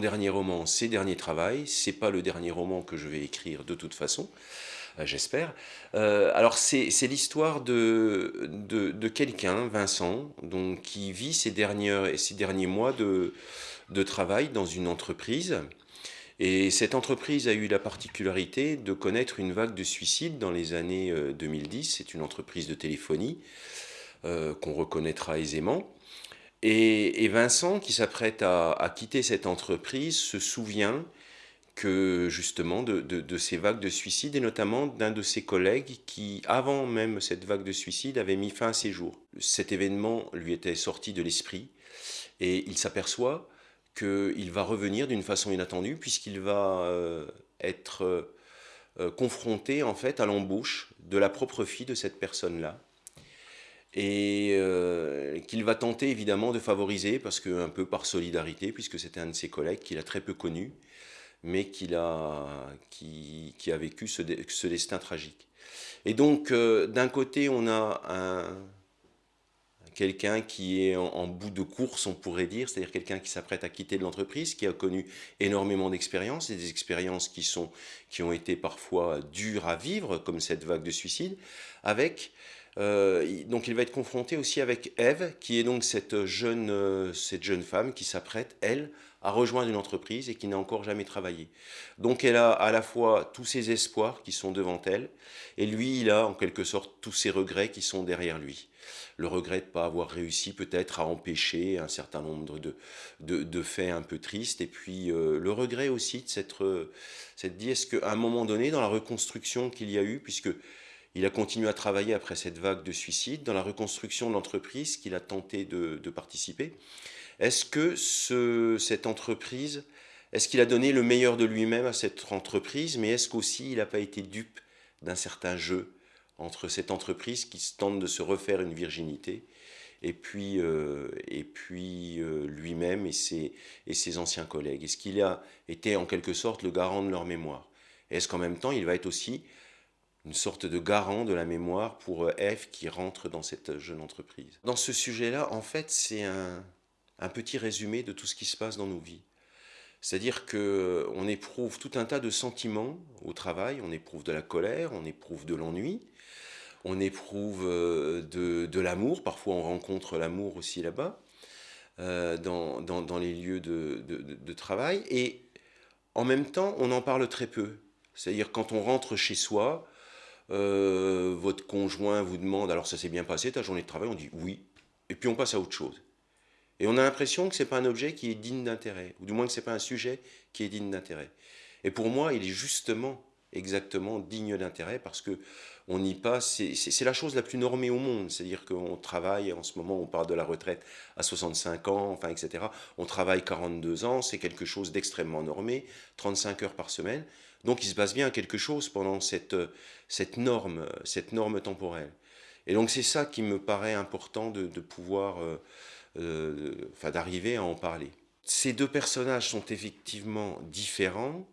dernier roman, c'est Dernier Travail. C'est pas le dernier roman que je vais écrire de toute façon, euh, j'espère. Euh, alors c'est l'histoire de, de, quelqu'un, Vincent, donc, qui vit ses, derniers, ces derniers mois de, de travail dans une entreprise. Et cette entreprise a eu la particularité de connaître une vague de suicides dans les années 2010. C'est une entreprise de téléphonie qu'on reconnaîtra aisément. Et, Vincent, qui s'apprête à, quitter cette entreprise, se souvient que justement de, ces vagues de suicide et notamment d'un de ses collègues qui, avant même cette vague de suicide, avait mis fin à ses jours. Cet événement lui était sorti de l'esprit et il s'aperçoit qu'il va revenir d'une façon inattendue puisqu'il va euh, être euh, confronté en fait à l'embauche de la propre fille de cette personne-là et euh, qu'il va tenter évidemment de favoriser, parce que un peu par solidarité, puisque c'était un de ses collègues qu'il a très peu connu, mais qu'il a, qui, a vécu ce, destin tragique. Et donc, euh, d'un côté, on a un, quelqu'un qui est en, bout de course, on pourrait dire, c'est-à-dire quelqu'un qui s'apprête à quitter l'entreprise, qui a connu énormément d'expériences, et des expériences qui, sont, qui ont été parfois dures à vivre, comme cette vague de suicide, avec euh, donc il va être confronté aussi avec Eve, qui est donc cette jeune, euh, cette jeune femme qui s'apprête, elle, à rejoindre une entreprise et qui n'a encore jamais travaillé. Donc elle a à la fois tous ses espoirs qui sont devant elle, et lui, il a en quelque sorte tous ses regrets qui sont derrière lui. Le regret de ne pas avoir réussi peut-être à empêcher un certain nombre de, de, faits un peu tristes, et puis euh, le regret aussi de s'être dit, est-ce qu'à un moment donné, dans la reconstruction qu'il y a eu, puisque il a continué à travailler après cette vague de suicides dans la reconstruction de l'entreprise qu'il a tenté de, participer. Est-ce que ce, cette entreprise, est-ce qu'il a donné le meilleur de lui-même à cette entreprise, mais est-ce qu'aussi il n'a pas été dupe d'un certain jeu entre cette entreprise qui tente de se refaire une virginité et puis, euh, euh, lui-même et ses, et ses anciens collègues? Est-ce qu'il a été en quelque sorte le garant de leur mémoire? Est-ce qu'en même temps il va être aussi une sorte de garant de la mémoire pour euh, F qui rentre dans cette jeune entreprise. Dans ce sujet-là, en fait, c'est un, petit résumé de tout ce qui se passe dans nos vies. C'est-à-dire qu'on euh, éprouve tout un tas de sentiments au travail, on éprouve de la colère, on éprouve de l'ennui, on éprouve euh, de, l'amour, parfois on rencontre l'amour aussi là-bas, dans, les lieux de, de travail, et en même temps on en parle très peu. C'est-à-dire quand on rentre chez soi, euh, votre conjoint vous demande, alors ça s'est bien passé ta journée de travail, on dit oui, et puis on passe à autre chose. Et on a l'impression que ce n'est pas un objet qui est digne d'intérêt, ou du moins que ce n'est pas un sujet qui est digne d'intérêt. Et pour moi, il est justement, exactement digne d'intérêt, parce que on y passe, c'est la chose la plus normée au monde, c'est-à-dire qu'on travaille, en ce moment on parle de la retraite à 65 ans, enfin etc. On travaille 42 ans, c'est quelque chose d'extrêmement normé, 35 heures par semaine, donc il se passe bien quelque chose pendant cette, cette, norme, cette norme temporelle. Et donc c'est ça qui me paraît important de, pouvoir, euh, euh, enfin d'arriver à en parler. Ces deux personnages sont effectivement différents.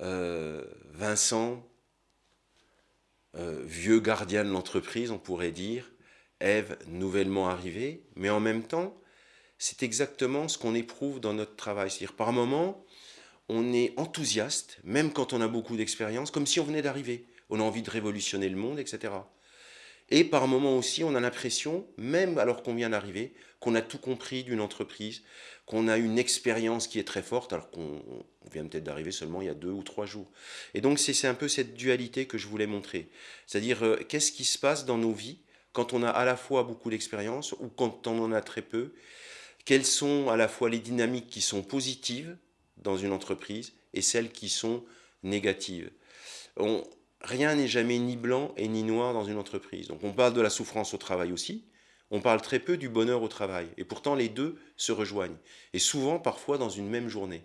Euh, Vincent, vieux gardien de l'entreprise, on pourrait dire, Ève, nouvellement arrivée, mais en même temps, c'est exactement ce qu'on éprouve dans notre travail. C'est-à-dire, par moments, on est enthousiaste, même quand on a beaucoup d'expérience, comme si on venait d'arriver. On a envie de révolutionner le monde, etc. Et par moments aussi, on a l'impression, même alors qu'on vient d'arriver, qu'on a tout compris d'une entreprise, qu'on a une expérience qui est très forte, alors qu'on vient peut-être d'arriver seulement il y a deux ou trois jours. Et donc c'est un peu cette dualité que je voulais montrer. C'est-à-dire, euh, qu'est-ce qui se passe dans nos vies quand on a à la fois beaucoup d'expérience ou quand on en a très peu? Quelles sont à la fois les dynamiques qui sont positives dans une entreprise et celles qui sont négatives? Rien n'est jamais ni blanc et ni noir dans une entreprise. Donc on parle de la souffrance au travail aussi, on parle très peu du bonheur au travail. Et pourtant les deux se rejoignent. Et souvent, parfois, dans une même journée.